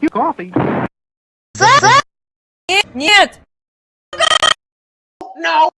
You coffee. Нет! No!